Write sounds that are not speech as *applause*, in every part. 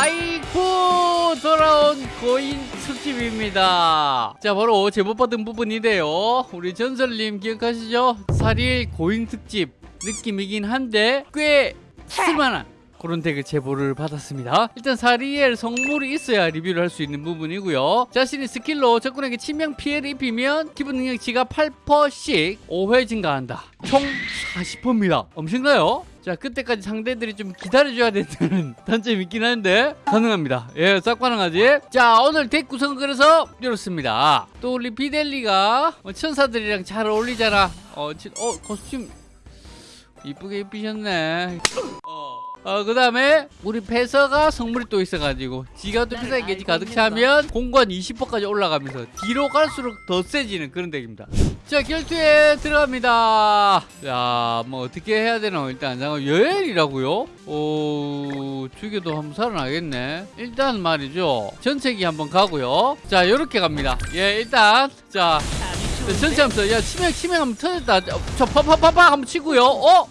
아이쿠 돌아온 고인 특집입니다 자 바로 제보받은 부분인데요 우리 전설님 기억하시죠? 사리엘 고인 특집 느낌이긴 한데 꽤 쓸만한 그런 덱을 제보를 받았습니다. 일단 사리엘 성물이 있어야 리뷰를 할 수 있는 부분이고요. 자신의 스킬로 적군에게 치명 피해를 입히면 기본 능력치가 8%씩 5회 증가한다. 총 40%입니다. 엄청나요? 자 그때까지 상대들이 좀 기다려줘야 된다는 *laughs* 단점이 있긴 한데 가능합니다. 예 싹 가능하지. 자 오늘 덱 구성은 그래서 이렇습니다. 또 우리 비델리가 어, 천사들이랑 잘 어울리잖아. 어, 지- 어 코스튬 이쁘게 입히셨네 어, 그 다음에 우리 패서가 성물이 또 있어가지고 지가 또 패서의 게지 가득 차면 공간 20%까지 올라가면서 뒤로 갈수록 더 세지는 그런 덱입니다. 자 결투에 들어갑니다. 자뭐 어떻게 해야 되나 일단 잠깐 여엘이라고요? 오 죽여도 한번 살아나겠네. 일단 말이죠. 전체기 한번 가고요. 자 요렇게 갑니다. 예 일단 자 자, 전체 함수 야 치명 치명 한번 터졌다. 저 파파파파 한번 치고요. 어?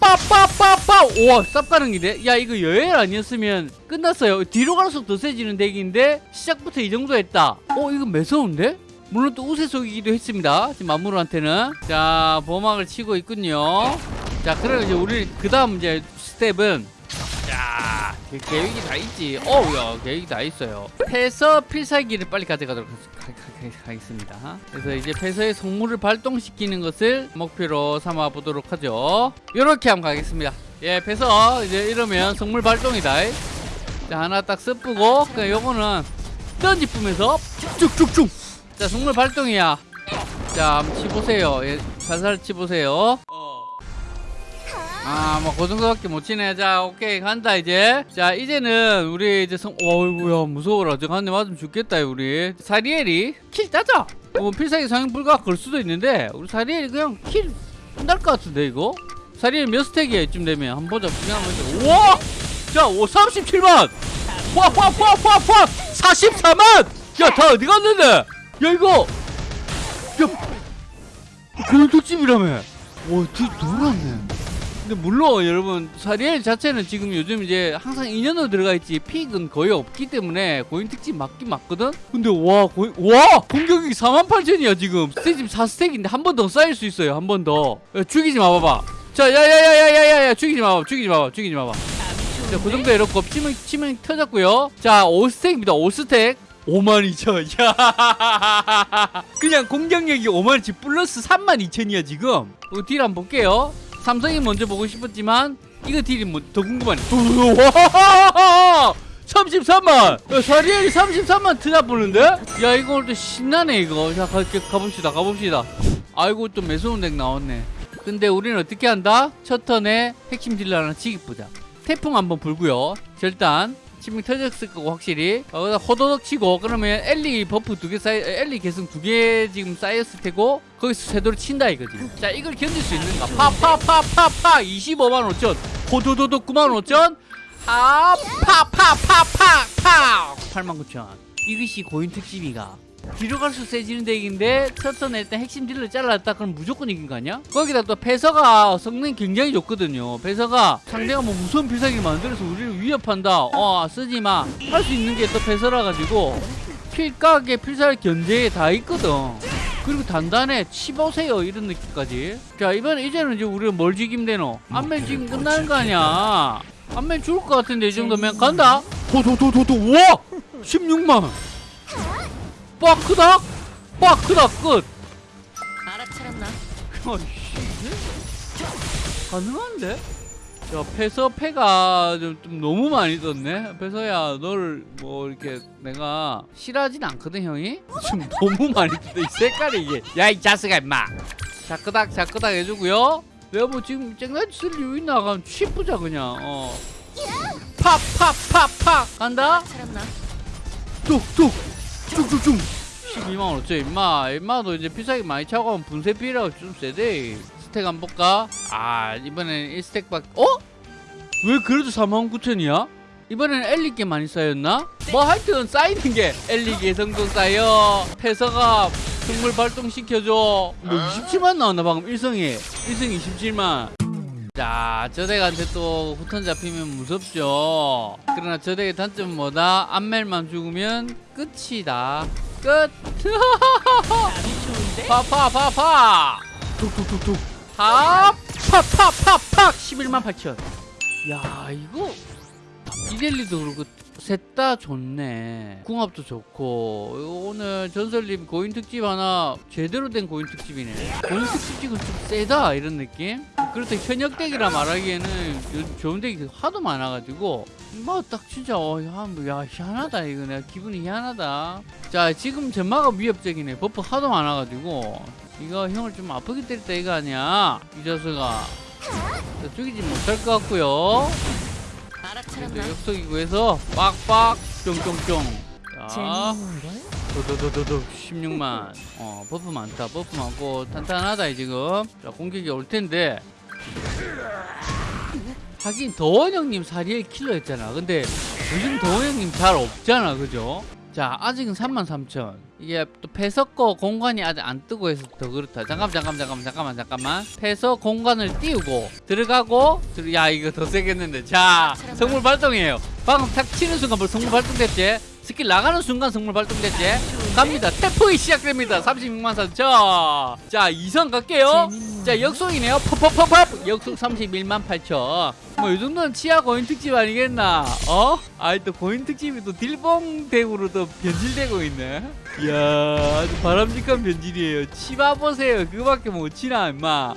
빠빠빠빠 우와 쌉 가는 길에 야 이거 여엘 아니었으면 끝났어요. 뒤로 갈수록 더 세지는 덱인데 시작부터 이 정도 했다. 어 이거 매서운데? 물론 또 우세 속이기도 했습니다. 지금 마무르한테는. 자 보막을 치고 있군요. 자 그럼 이제 우리 그 다음 이제 스텝은. 자 계- 계획이 다 있지. 어우야 계획이 다 있어요. 패서 필살기를 빨리 가져가도록 하겠습니다. 그래서 이제 패서의 성물을 발동시키는 것을 목표로 삼아 보도록 하죠. 요렇게 한번 가겠습니다. 예 패서 이제 이러면 성물 발동이다. 자 하나 딱 습부고 그냥 요거는 던지 뿜에서 쭉쭉쭉 자 성물 발동이야. 자 한번 치보세요. 예, 살살 치보세요 아, 뭐, 그 정도밖에 못 치네. 자, 오케이. 간다, 이제. 자, 이제는, 우리 이제 성, 어이구야, 무서워라. 저 한대 맞으면 죽겠다, 우리. 사리엘이 킬 따자! 뭐, 필살기 사용 불가 걸 수도 있는데, 우리 사리엘이 그냥 kill, 끝날 것 같은데, 이거? 사리엘 몇 stack이야, 이쯤 되면. 한번 보자. 그냥 한번 보자. 우와! 자, 오, 37만! 와, 와, 와, 와, 와! 44만! 야, 다 어디 갔는데? 야, 이거! 야! 고인 특집이라며! 와, 뒤 놀았네. 근데 물론 여러분 사리엘 자체는 지금 요즘 이제 항상 인연으로 들어가 있지 pick은 거의 없기 때문에 고인 특집 맞긴 맞거든? 근데 와 고인 와! 공격이 48,000이야 지금. 스테이지 4stack인데 한 번 더 쌓일 수 있어요 한 번더. 죽이지 마봐봐. 자 야야야야야야야 죽이지 마봐 죽이지 마봐 죽이지 마봐 자 그 정도 이렇고 치명 치명 터졌고요. 자 5stack입니다 5stack. 52,000 야. 그냥 공격력이 52,000 플러스 32,000이야 지금. 어, deal 한번 볼게요 삼성이 먼저 보고 싶었지만 이거 deal이 뭐 더 궁금하네. 우와 33만. 야, 사리엘이 33만 트잡 보는데? 야 이거 오늘 또 신나네 이거. 자 가, 가, 가봅시다 가봅시다. 아이고 또 매서운 덱 나왔네. 근데 우리는 어떻게 한다? 첫 턴에 핵심 딜러 하나 지기 보자. 태풍 한번 불고요. 절단 치명 터졌을 거고 확실히. 어, 호도덕 치고 그러면 엘리 buff 두 개 쌓여 엘리 계승 두 개 지금 쌓였을 테고 거기서 쇄도를 친다 이거지. 자 이걸 견딜 수 있는가? 파파파파파! 25만 5천. 호도도도 9만 5천. 아파파파파파! 8만 9천. 이것이 고인 특집이가 뒤로 갈수록 세지는 덱인데 첫 턴에 일단 핵심 딜을 잘랐다? 그럼 무조건 이긴 거 아니야? 거기다 또 패서가 성능이 굉장히 좋거든요. 패서가 상대가 뭐 무서운 필살기를 만들어서 우리를 위협한다. 어 쓰지마. 할 수 있는 게 또 패서라 가지고 필각에 필살 견제에 다 있거든. 그리고 단단해. 치보세요 이런 느낌까지. 자 이번에 이제는 이제 우리가 뭘 지kim 되노? 안면 지금 끝나는 거 아니야? 안면 죽을 것 같은데 이 정도면. 간다. 도도도도도. 우와! 16만 빡 크다? 끝. 알아차렸나? 어이씨 가능한데? 야 패서 패가 좀, 좀 너무 많이 떴네? 패서야 널뭐 이렇게 내가 싫어하진 않거든 형이? *laughs* 좀 너무 많이 떴다 이 색깔이 이게. 야 이 자식아 임마. 자끄닥 자끄닥 해주고요. 내가 뭐 지금 쨍나지 쓸 이유 있나 그럼 취부자 그냥. 어. 팍팍팍팍. 간다? 뚝뚝 쭉쭉쭉쭉 12만 5천 임마 임마도 이제 피사기 많이 차고 하면 분쇄 필요하고 좀 세대 스택 안 볼까? 아 이번엔 1스택 밖 어? 왜 그래도 4만 9천이야? 이번엔 엘리게 많이 쌓였나? 네. 뭐 하여튼 쌓이는 게 엘리게 성적 쌓여 태서가 동물 발동시켜줘 뭐 아. 27만 나왔나 방금 1성에 1성 27만 자, 저덱한테 또 후턴 잡히면 무섭죠. 그러나 저덱의 단점은 뭐다? 암멜만 죽으면 끝이다. 끝. 파파파파. 툭툭툭툭. 팍팍팍팍팍 11만 8천. 야 이거. 이델리도 그렇고 셋 다 좋네. 궁합도 좋고. 오늘 전설님 고인 특집 하나 제대로 된 고인 특집이네. 고인 특집 찍은 좀 세다 이런 느낌? 그렇다 현역 덱이라 말하기에는 좋은 덱이 하도 많아가지고. 뭐딱 진짜 어, 야, 뭐, 야 희한하다 이거 내가 기분이 희한하다. 자 지금 전마가 위협적이네. 버프 하도 많아가지고. 이거 형을 좀 아프게 때렸다 이거 아니야 이 자수가. 자, 죽이지 못할 것 같고요. 살았나? 역석이구에서 빡빡 쫑쫑쫑 도도도도도 16만. 어 buff 많다. buff 많고 탄탄하다 이 지금. 자 공격이 올 텐데. 하긴 도원 형님 사리엘 킬러였잖아. 근데 요즘 도원 형님 잘 없잖아 그죠? 자 아직은 3만 3천. 이게 또 패서 거 공간이 아직 안 뜨고 해서 더 그렇다. 잠깐 잠깐 잠깐 잠깐만 잠깐만. 패서 공간을 띄우고 들어가고 들... 야 이거 더 세겠는데. 자 성물 발동이에요. 방금 탁 치는 순간 벌써 성물 발동됐지? 스킬 나가는 순간 성물 발동됐지? 갑니다. 태풍이 시작됩니다. 36만 4천. 자 2선 갈게요. 자 역속이네요. 퍽퍽퍽퍽. 역속 31만 8천. 뭐 요정도는 치아 고인 특집 아니겠나? 어? 아이 또 고인 특집이 또 딜봉 대구로 또 변질되고 있네. 이야 아주 바람직한 변질이에요. 치마 보세요. 그거밖에 못 치나 임마.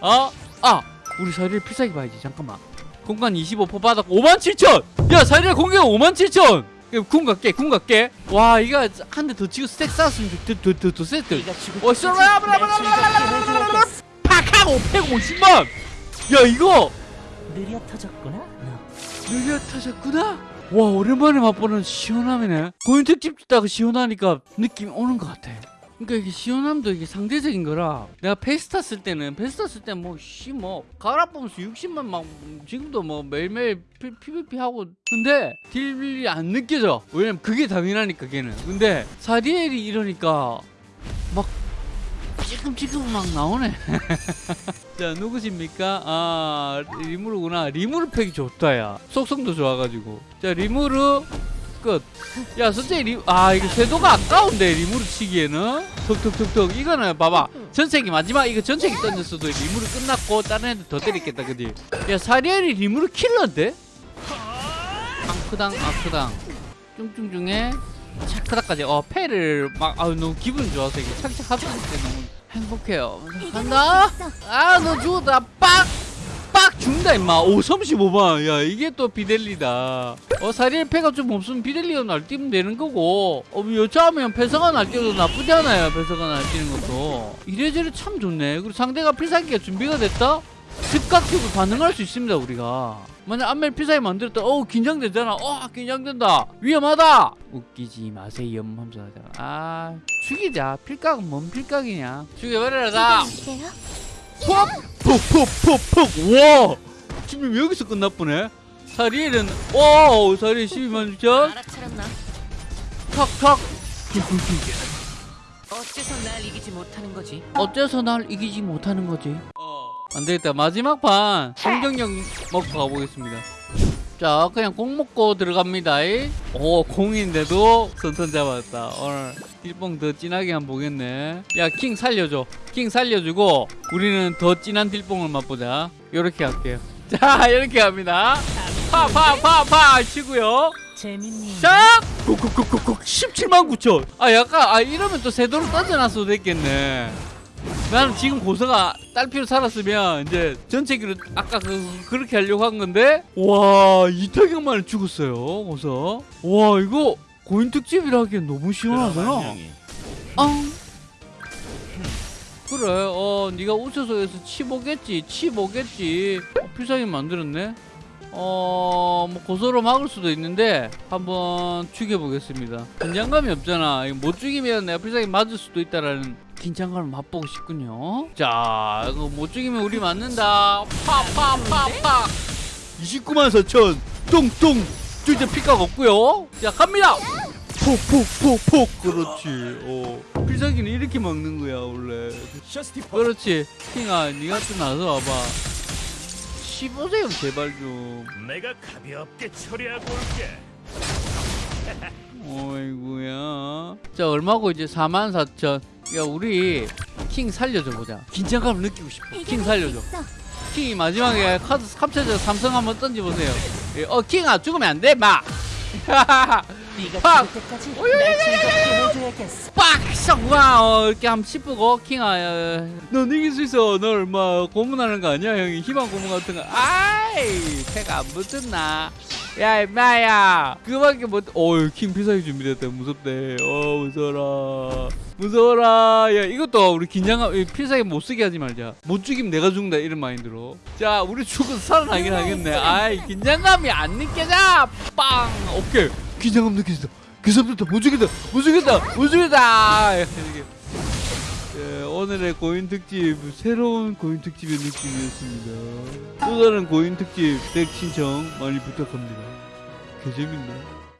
어? 아! 우리 사리를 필살기 봐야지. 잠깐만. 공간 25% 받았고 5만 7천! 야 사리를 공격 5만 7천! 예, 궁 갈게 궁 갈게. 와 이거 한 대 더 치고 스택 쌓았으면 더더더 세트 팍하고 150만. 야 이거 느려 터졌구나 느려 터졌구나? 와 오랜만에 맛보는 시원함이네. 고인 특집 듣다가 시원하니까 느낌 오는 것 같아. 그러니까 이게 시원함도 이게 상대적인 거라. 내가 페스타 쓸 때는 페스타 쓸 때 뭐씨뭐 갈아보면서 60만 막 지금도 뭐 매일매일 피- PVP 하고. 근데 딜이 안 느껴져. 왜냐면 그게 당연하니까 걔는. 근데 사디엘이 이러니까 막 찌끔찌끔 막 나오네. *laughs* 자 누구십니까? 아 리무르구나. 리무르 팩이 좋다 야. 속성도 좋아가지고. 자 리무르 끝야 선생님 리... 아 이거 쇄도가 아까운데 리무르 치기에는? 톡톡톡톡. 이거는 봐봐. 전세기 마지막 이거 전세기 던졌어도 리무르 끝났고 다른 애들 더 때리겠다 그지? 야 사리엘이 리무르 킬러인데? 앙크당 앙크당. 쭝쭝 중에 차크다까지. 어 패를 막 아유 너무 기분 좋아서 이게 착착 합칠 때 너무 행복해요. 간다. 아 너 죽었다. 빡빡 죽는다 임마. 오 35만 야 이게 또 비델리다. 어 사리엘 패가 좀 없으면 비델리가 날뛰면 되는 거고. 어 여차하면 패서가 날뛰어도 나쁘지 않아요 패서가 날뛰는 것도. 이래저래 참 좋네. 그리고 상대가 필살기가 준비가 됐다? 즉각적으로 반응할 수 있습니다 우리가. 만약 안멜 필살기 만들었다. 어우 긴장되잖아. 어 긴장된다. 위험하다. 웃기지 마세요 하면서 하잖아 아 죽이자. 필각은 뭔 필각이냐. 죽여버려라 다 어때요? 푹푹 푹 푹 와. 지금 여기서 끝났보네? 사리엘은 오 사리엘 12만 6천. 알아차렸나? 탁탁. 어째서 날 이기지 못하는 거지? 어째서 날 이기지 못하는 거지? 안 되겠다. 마지막 판. 공격력 먹고 가보겠습니다 자 그냥 공 먹고 들어갑니다. 이. 오 공인데도 선턴 잡았다. 오늘 딜뽕 더 진하게 한번 보겠네. 야 킹 살려줘. 킹 살려주고 우리는 더 진한 딜뽕을 맛보자. 요렇게 할게요. *laughs* 자 이렇게 합니다. 파파파파 치고요? 자! 쿡쿡쿡쿡쿡 17만 9천. 아 약간 아 이러면 또 세도로 던져놨어도 됐겠네 나는 지금 고서가 딸피로 살았으면 이제 전체기로 아까 그, 그렇게 하려고 한 건데? 와 이타격 만에 죽었어요 고서. 와 이거 고인 특집이라 하기엔 너무 시원하잖아 아 그래 어 네가 우체소에서 치보겠지 치보겠지. 어, 필살기 만들었네. 어뭐 고소로 막을 수도 있는데 한번 죽여보겠습니다. 긴장감이 없잖아. 못 죽이면 내가 필살기 맞을 수도 있다라는 긴장감을 맛보고 싶군요. 자 이거 못 죽이면 우리 맞는다. 파파파파. 29만 4천. 똥똥 이제 피가 없고요. 자 갑니다. 폭폭폭폭. 그렇지. 어. 필살기는 이렇게 먹는 거야 원래. 그렇지. 킹아 니가 좀 나서 와봐. 쉬보세요 제발 좀. 내가 가볍게 처리하고 올게. *laughs* 어이구야. 자 얼마고 이제 44,000 야 우리 킹 살려줘 보자. 긴장감을 느끼고 싶어. 킹 살려줘. 킹이 마지막에 카드 캡처해서 삼성 한번 던져보세요. 예, 어 킹아 죽으면 안돼 마! 팍! 빡! 와 어, 이렇게 한번 씹고 킹아 어, 넌 이길 수 있어. 너 얼마 고문하는 거 아니야? 형이 희망 고문 같은 거. 아이 패가 안 붙었나 야 임마야. 그거밖에 못 어휴 킹 필살기 준비됐다. 무섭대 어 무서워라. 무서워라. 야 이것도 우리 긴장감 이 필살기 못 쓰게 하지 말자. 못 죽이면 내가 죽는다 이런 마인드로. 자 우리 죽어서 살아나긴 하겠네. 아이 긴장감이 안 느껴져. 빵 오케이. 긴장감 느껴진다. 그 사람들 못 죽겠다. 못 죽겠다. 못 죽겠다. 이렇게. 예, 오늘의 고인 특집 새로운 고인 특집의 느낌이었습니다. 또 다른 고인 특집 덱 신청 많이 부탁합니다. 개 재밌네